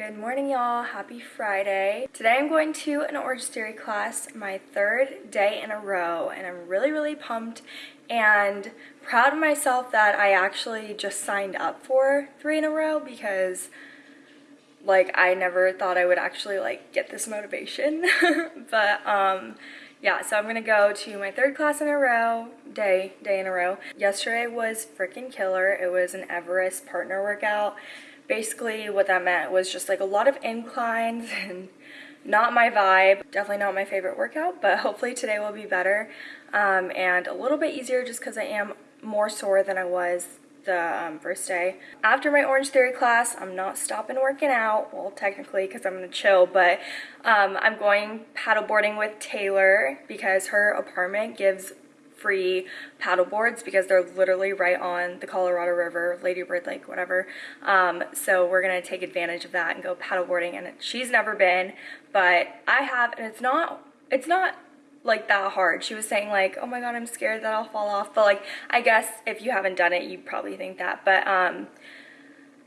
Good morning, y'all. Happy Friday. Today I'm going to an Orange Theory class, my third day in a row, and I'm really, really pumped and proud of myself that I actually just signed up for three in a row because like I never thought I would actually like get this motivation. but um yeah, so I'm gonna go to my third class in a row, day, day in a row. Yesterday was freaking killer. It was an Everest partner workout basically what that meant was just like a lot of inclines and not my vibe definitely not my favorite workout but hopefully today will be better um, and a little bit easier just because I am more sore than I was the um, first day. After my Orange Theory class, I'm not stopping working out, well technically because I'm going to chill, but um, I'm going paddleboarding with Taylor because her apartment gives free paddle boards because they're literally right on the Colorado River, Ladybird Lake, whatever. Um, so we're gonna take advantage of that and go paddleboarding. And she's never been, but I have, and it's not, it's not like that hard. She was saying like, oh my god, I'm scared that I'll fall off. But like, I guess if you haven't done it, you probably think that. But um,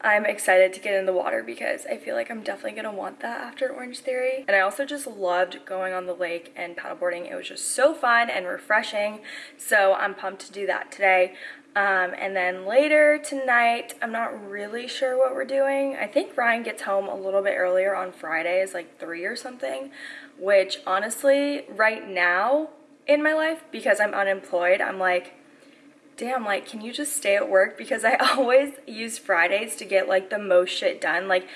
I'm excited to get in the water because I feel like I'm definitely going to want that after Orange Theory. And I also just loved going on the lake and paddleboarding. It was just so fun and refreshing. So I'm pumped to do that today. Um, and then later tonight, I'm not really sure what we're doing. I think Ryan gets home a little bit earlier on Fridays, like 3 or something, which honestly, right now in my life, because I'm unemployed, I'm like, damn, like, can you just stay at work? Because I always use Fridays to get, like, the most shit done. Like,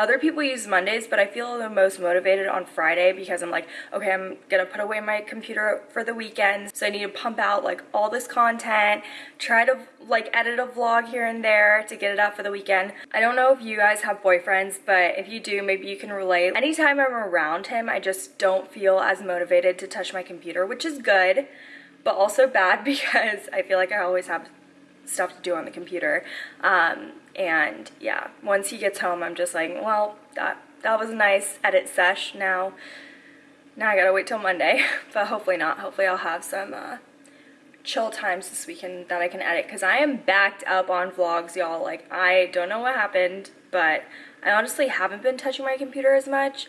other people use Mondays, but I feel the most motivated on Friday because I'm like, okay, I'm gonna put away my computer for the weekend. So I need to pump out like all this content, try to like edit a vlog here and there to get it out for the weekend. I don't know if you guys have boyfriends, but if you do, maybe you can relate. Anytime I'm around him, I just don't feel as motivated to touch my computer, which is good but also bad because I feel like I always have stuff to do on the computer. Um, and yeah, once he gets home, I'm just like, well, that, that was a nice edit sesh. Now, now I gotta wait till Monday, but hopefully not. Hopefully I'll have some uh, chill times this weekend that I can edit because I am backed up on vlogs, y'all. Like, I don't know what happened, but I honestly haven't been touching my computer as much.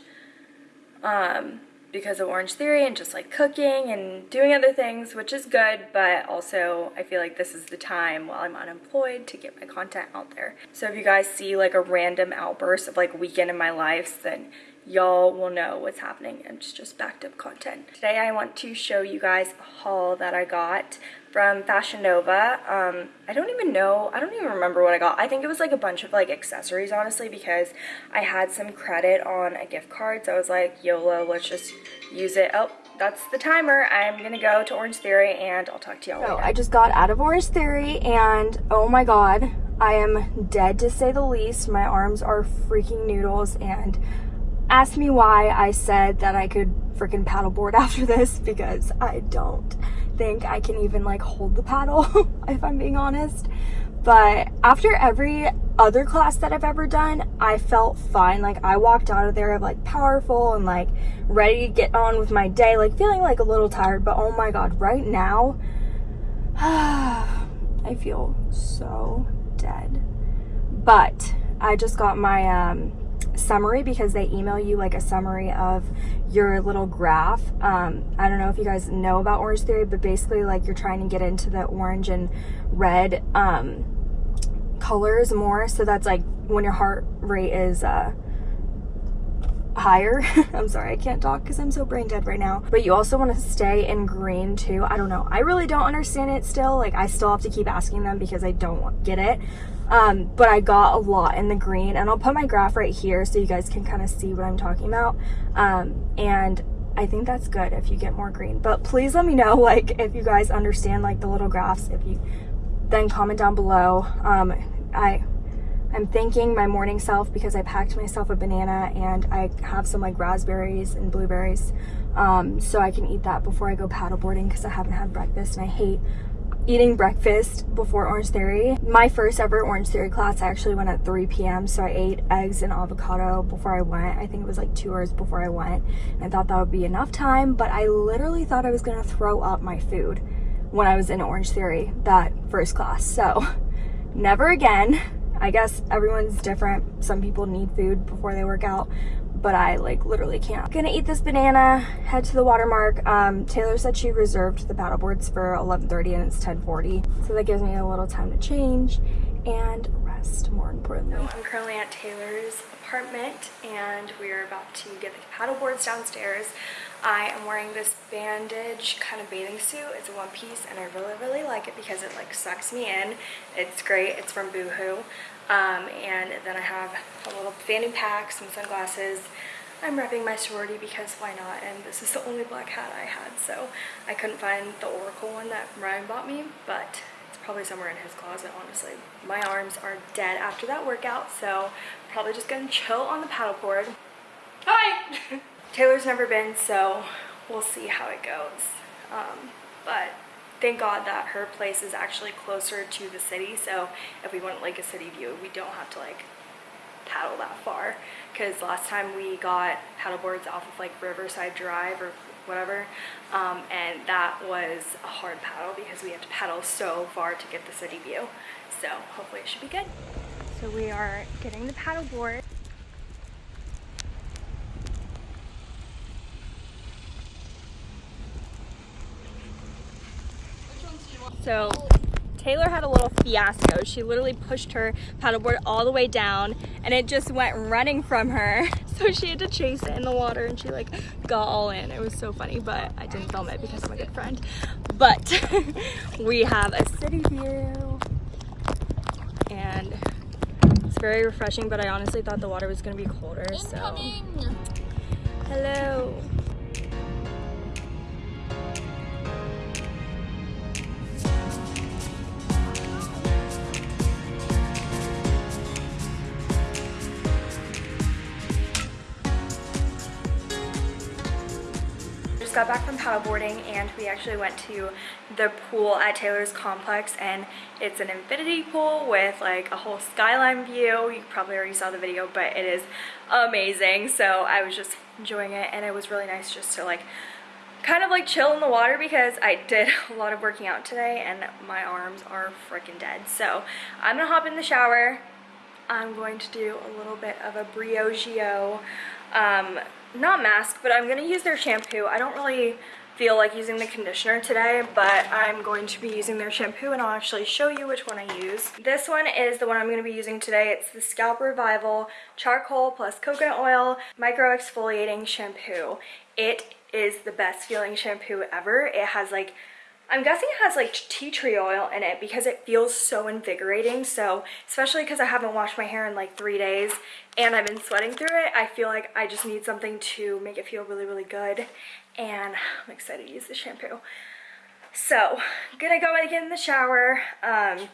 Um, because of Orange Theory and just like cooking and doing other things, which is good, but also I feel like this is the time while I'm unemployed to get my content out there. So if you guys see like a random outburst of like weekend in my life, then y'all will know what's happening. It's just backed up content. Today I want to show you guys a haul that I got from Fashion Nova. Um, I don't even know, I don't even remember what I got. I think it was like a bunch of like accessories, honestly, because I had some credit on a gift card. So I was like, YOLO, let's just use it. Oh, that's the timer. I'm gonna go to Orange Theory and I'll talk to y'all so, later. I just got out of Orange Theory and oh my god, I am dead to say the least. My arms are freaking noodles and ask me why I said that I could freaking paddleboard after this because I don't think I can even like hold the paddle if I'm being honest. But after every other class that I've ever done, I felt fine. Like I walked out of there like powerful and like ready to get on with my day, like feeling like a little tired. But oh my God, right now, I feel so dead. But I just got my um, summary because they email you like a summary of your little graph. Um, I don't know if you guys know about Orange Theory, but basically like you're trying to get into the orange and red um, colors more. So that's like when your heart rate is uh, higher. I'm sorry, I can't talk because I'm so brain dead right now. But you also want to stay in green too. I don't know. I really don't understand it still. Like I still have to keep asking them because I don't get it. Um, but I got a lot in the green and I'll put my graph right here so you guys can kind of see what I'm talking about. Um, and I think that's good if you get more green. But please let me know like if you guys understand like the little graphs. If you then comment down below. Um, I I'm thanking my morning self because I packed myself a banana and I have some like raspberries and blueberries um, so I can eat that before I go paddleboarding because I haven't had breakfast and I hate eating breakfast before Orange Theory. My first ever Orange Theory class I actually went at 3 p.m. so I ate eggs and avocado before I went. I think it was like two hours before I went. I thought that would be enough time but I literally thought I was gonna throw up my food when I was in Orange Theory that first class. So never again. I guess everyone's different. Some people need food before they work out, but I like literally can't. Gonna eat this banana, head to the watermark. Um, Taylor said she reserved the paddle boards for 11.30 and it's 10.40. So that gives me a little time to change and rest more importantly. I'm currently at Taylor's apartment and we're about to get the paddle boards downstairs. I am wearing this bandage kind of bathing suit. It's a one piece and I really, really like it because it like sucks me in. It's great. It's from Boohoo. Um, and then I have a little fanny pack, some sunglasses. I'm repping my sorority because why not? And this is the only black hat I had, so I couldn't find the Oracle one that Ryan bought me, but it's probably somewhere in his closet, honestly. My arms are dead after that workout, so probably just gonna chill on the paddleboard. Hi! Taylor's never been, so we'll see how it goes. Um, but thank God that her place is actually closer to the city, so if we want like a city view, we don't have to like paddle that far. Because last time we got paddleboards off of like Riverside Drive or whatever, um, and that was a hard paddle because we had to paddle so far to get the city view. So hopefully it should be good. So we are getting the paddleboard. So Taylor had a little fiasco. She literally pushed her paddleboard all the way down and it just went running from her. So she had to chase it in the water and she like got all in. It was so funny, but I didn't film it because I'm a good friend. But we have a city view and it's very refreshing, but I honestly thought the water was gonna be colder, so. Hello. Got back from paddleboarding and we actually went to the pool at Taylor's complex and it's an infinity pool with like a whole skyline view. You probably already saw the video, but it is amazing. So I was just enjoying it and it was really nice just to like kind of like chill in the water because I did a lot of working out today and my arms are freaking dead. So I'm gonna hop in the shower. I'm going to do a little bit of a Briogeo um, not mask, but I'm gonna use their shampoo. I don't really feel like using the conditioner today, but I'm going to be using their shampoo and I'll actually show you which one I use. This one is the one I'm gonna be using today. It's the Scalp Revival Charcoal plus Coconut Oil Micro Exfoliating Shampoo. It is the best feeling shampoo ever. It has like I'm guessing it has like tea tree oil in it because it feels so invigorating. So especially because I haven't washed my hair in like three days and I've been sweating through it, I feel like I just need something to make it feel really, really good. And I'm excited to use the shampoo. So I'm gonna go get in the shower. Um,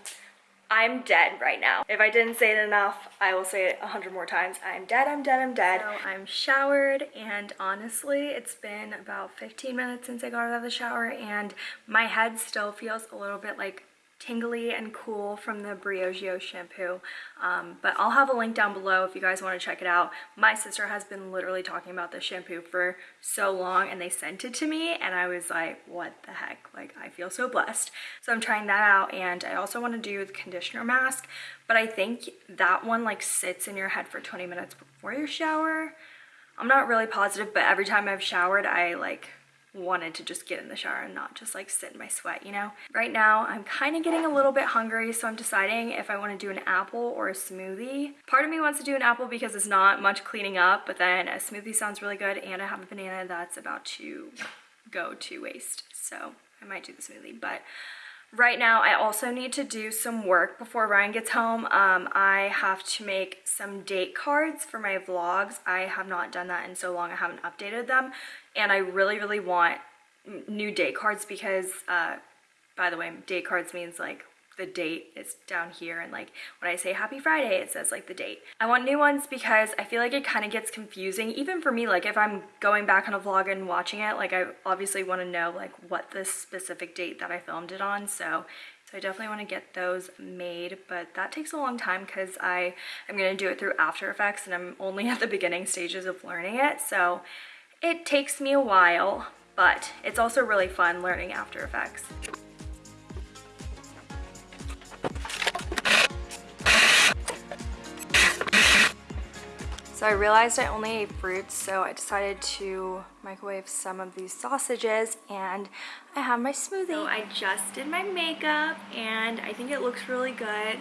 I'm dead right now. If I didn't say it enough, I will say it a hundred more times. I'm dead, I'm dead, I'm dead. So I'm showered and honestly, it's been about 15 minutes since I got out of the shower and my head still feels a little bit like tingly and cool from the Briogeo shampoo. Um, but I'll have a link down below if you guys want to check it out. My sister has been literally talking about this shampoo for so long and they sent it to me and I was like, what the heck? Like, I feel so blessed. So I'm trying that out and I also want to do the conditioner mask, but I think that one like sits in your head for 20 minutes before your shower. I'm not really positive, but every time I've showered, I like wanted to just get in the shower and not just like sit in my sweat, you know? Right now, I'm kind of getting a little bit hungry, so I'm deciding if I want to do an apple or a smoothie. Part of me wants to do an apple because it's not much cleaning up, but then a smoothie sounds really good, and I have a banana that's about to go to waste, so I might do the smoothie, but Right now, I also need to do some work before Ryan gets home. Um, I have to make some date cards for my vlogs. I have not done that in so long. I haven't updated them. And I really, really want new date cards because, uh, by the way, date cards means like the date is down here and like when I say happy Friday it says like the date. I want new ones because I feel like it kind of gets confusing even for me like if I'm going back on a vlog and watching it like I obviously want to know like what the specific date that I filmed it on so so I definitely want to get those made, but that takes a long time because I am going to do it through After Effects and I'm only at the beginning stages of learning it. So it takes me a while, but it's also really fun learning After Effects. So I realized I only ate fruits, so I decided to microwave some of these sausages and I have my smoothie. So I just did my makeup and I think it looks really good.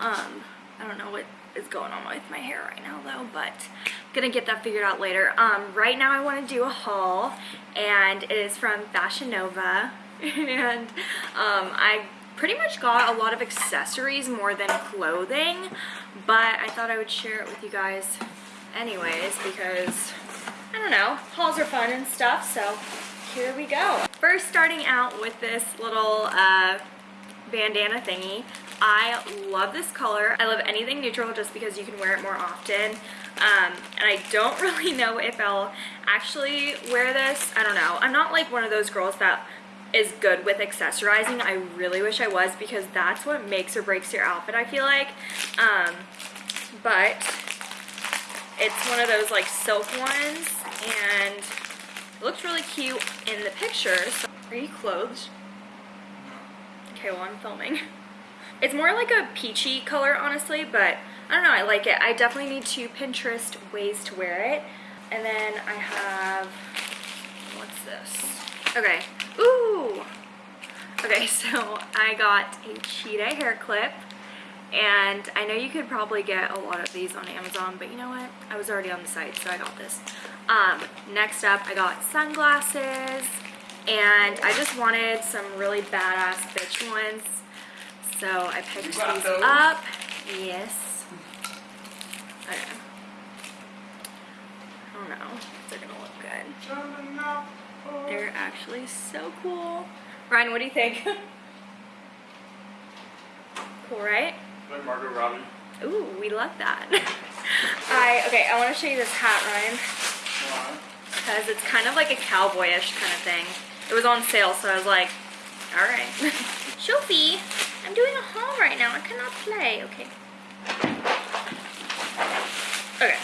Um, I don't know what is going on with my hair right now though, but I'm gonna get that figured out later. Um, right now I wanna do a haul and it is from Fashion Nova and um, I pretty much got a lot of accessories more than clothing, but I thought I would share it with you guys anyways because, I don't know, hauls are fun and stuff, so here we go. First starting out with this little uh, bandana thingy. I love this color. I love anything neutral just because you can wear it more often. Um, and I don't really know if I'll actually wear this. I don't know. I'm not like one of those girls that is good with accessorizing. I really wish I was because that's what makes or breaks your outfit, I feel like. Um, but it's one of those like silk ones and it looks really cute in the picture. So, are you clothed? Okay, well I'm filming. It's more like a peachy color, honestly, but I don't know, I like it. I definitely need to Pinterest ways to wear it. And then I have, what's this? Okay, ooh! Okay, so I got a cheetah hair clip. And I know you could probably get a lot of these on Amazon, but you know what? I was already on the site, so I got this. Um, next up, I got sunglasses. And I just wanted some really badass bitch ones. So I picked these up. Yes. Okay. I don't know if they're gonna look good. They're actually so cool. Ryan, what do you think? cool, right? Like Margot Robbie. Ooh, we love that. I okay, I want to show you this hat, Ryan. Why? Because it's kind of like a cowboyish kind of thing. It was on sale, so I was like, all right. Sophie, I'm doing a haul right now. I cannot play. Okay. Okay.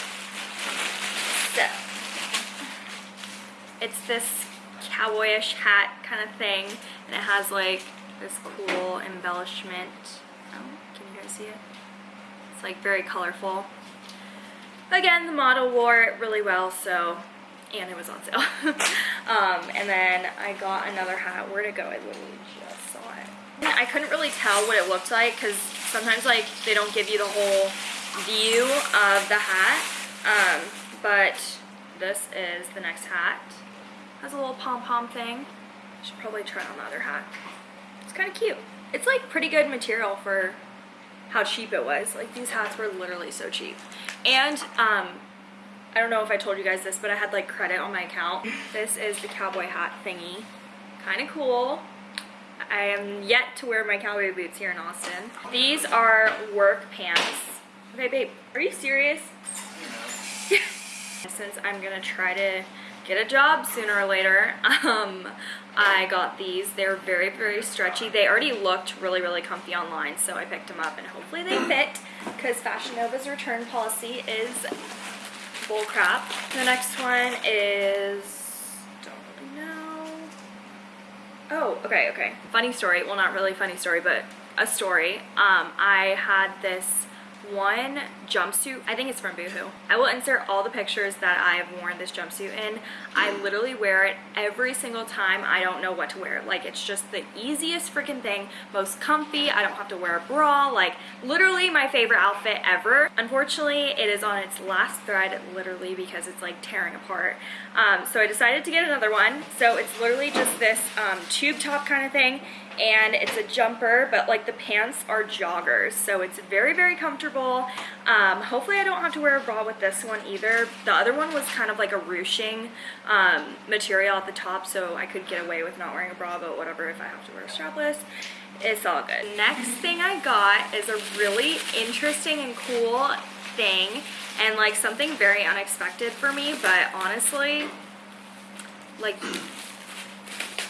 So, it's this cowboyish hat kind of thing, and it has like this cool embellishment. Guys see it? It's like very colorful. Again, the model wore it really well, so, and it was on sale. um, and then I got another hat. Where'd it go? I literally just saw it. I couldn't really tell what it looked like because sometimes like they don't give you the whole view of the hat. Um, but this is the next hat. Has a little pom-pom thing. Should probably try on the other hat. It's kind of cute. It's like pretty good material for how cheap it was. Like these hats were literally so cheap. And um, I don't know if I told you guys this, but I had like credit on my account. This is the cowboy hat thingy. Kind of cool. I am yet to wear my cowboy boots here in Austin. These are work pants. Okay, babe, are you serious? Since I'm gonna try to get a job sooner or later, um, I got these. They're very, very stretchy. They already looked really, really comfy online, so I picked them up and hopefully they fit because Fashion Nova's return policy is bull crap. The next one is, don't really know. Oh, okay, okay. Funny story, well not really funny story, but a story. Um, I had this one jumpsuit. I think it's from Boohoo. I will insert all the pictures that I have worn this jumpsuit in. I literally wear it every single time I don't know what to wear. Like it's just the easiest freaking thing, most comfy. I don't have to wear a bra. Like literally my favorite outfit ever. Unfortunately, it is on its last thread literally because it's like tearing apart. Um, so I decided to get another one. So it's literally just this um, tube top kind of thing and it's a jumper but like the pants are joggers so it's very very comfortable. Um, hopefully I don't have to wear a bra with this one either. The other one was kind of like a ruching um, material at the top so I could get away with not wearing a bra but whatever if I have to wear a strapless it's all good. Next thing I got is a really interesting and cool thing and like something very unexpected for me but honestly like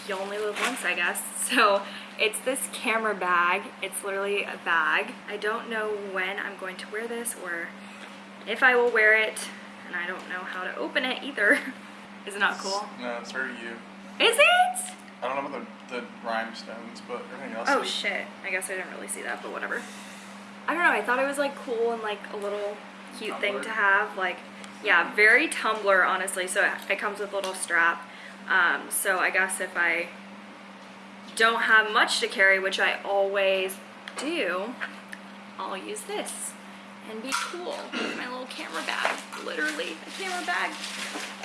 you only live once I guess so it's this camera bag. It's literally a bag. I don't know when I'm going to wear this or if I will wear it. And I don't know how to open it either. Is it not cool? No, it's very you. Is it? I don't know about the, the rhinestones, but everything else Oh is- shit. I guess I didn't really see that, but whatever. I don't know. I thought it was like cool and like a little cute thing to have. Like, Yeah, very Tumblr, honestly. So it comes with a little strap. Um, so I guess if I don't have much to carry, which I always do, I'll use this and be cool with my little camera bag. Literally a camera bag.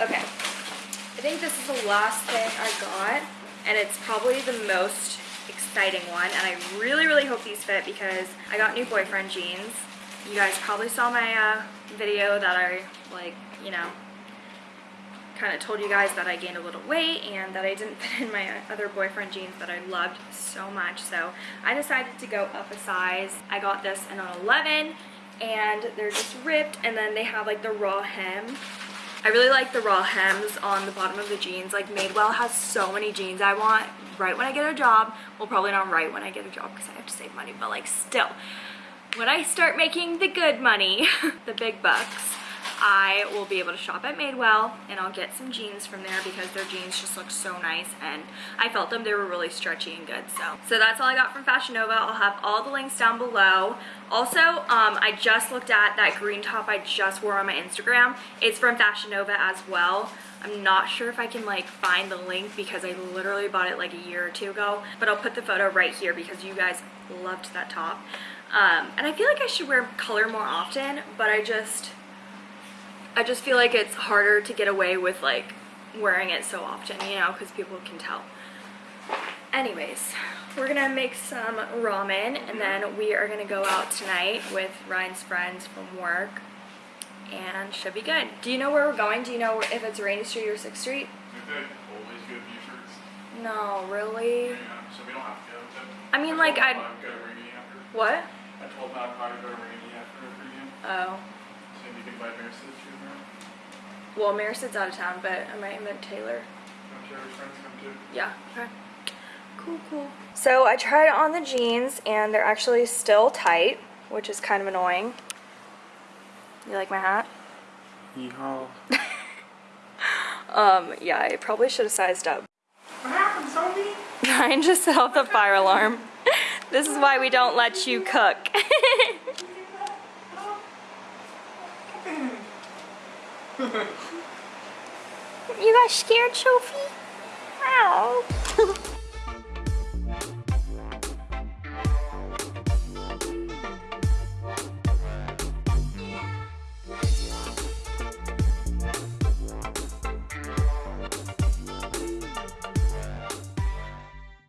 Okay, I think this is the last thing I got, and it's probably the most exciting one, and I really, really hope these fit because I got new boyfriend jeans. You guys probably saw my uh, video that I, like, you know, kind of told you guys that I gained a little weight and that I didn't fit in my other boyfriend jeans that I loved so much. So I decided to go up a size. I got this in an 11 and they're just ripped and then they have like the raw hem. I really like the raw hems on the bottom of the jeans. Like Madewell has so many jeans I want right when I get a job. Well, probably not right when I get a job because I have to save money, but like still. When I start making the good money, the big bucks, I will be able to shop at Madewell and I'll get some jeans from there because their jeans just look so nice and I felt them, they were really stretchy and good. So, so that's all I got from Fashion Nova. I'll have all the links down below. Also, um, I just looked at that green top I just wore on my Instagram. It's from Fashion Nova as well. I'm not sure if I can like find the link because I literally bought it like a year or two ago, but I'll put the photo right here because you guys loved that top. Um, and I feel like I should wear color more often, but I just, I just feel like it's harder to get away with like wearing it so often, you know, because people can tell. Anyways, we're gonna make some ramen and mm-hmm. then we are gonna go out tonight with Ryan's friends from work and should be good. Do you know where we're going? Do you know if it's Rainey Street or 6th Street? Always good Buford's. No, really? Yeah, so we don't have to go to. I mean, like, I'd- I'd go to Rainey after. What? I told Matt I'd go to Rainey after the pregame. Oh. So you can buy beer suits too. Well, Marisod's out of town, but I might invite Taylor. I'm sure his friends come too. Yeah. Okay. Cool, cool. So I tried on the jeans and they're actually still tight, which is kind of annoying. You like my hat? Yeehaw. Um, yeah, I probably should have sized up. What happened, Sophie? Ryan just set off the fire alarm. This is why we don't let you cook. you got scared, Sophie? Ow.